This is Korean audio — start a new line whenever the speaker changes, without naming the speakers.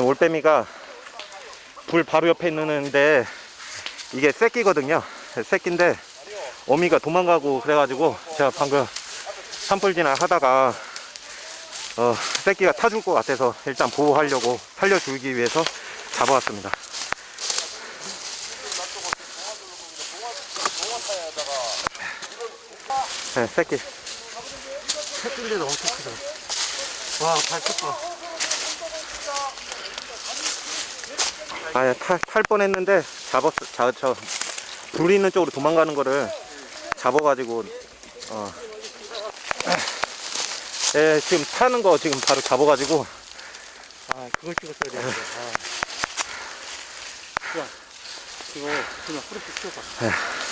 올빼미가 불 바로 옆에 있는데 이게 새끼거든요 새끼인데 어미가 도망가고 그래가지고 제가 방금 산불진화 하다가 어, 새끼가 타줄 것 같아서 일단 보호하려고 살려주기 위해서 잡아왔습니다 네, 새끼
새끼인데도 엄청 크다. 와, 발톱 봐.
아예 탈, 탈 뻔했는데 잡았어 자, 저 불이 있는 쪽으로 도망가는 거를 잡아가지고 어. 예, 지금 타는 거 지금 바로 잡아가지고
아, 그걸 찍었어야 되는데. 아. 야, 이거 그냥 후레쉬 키워봐.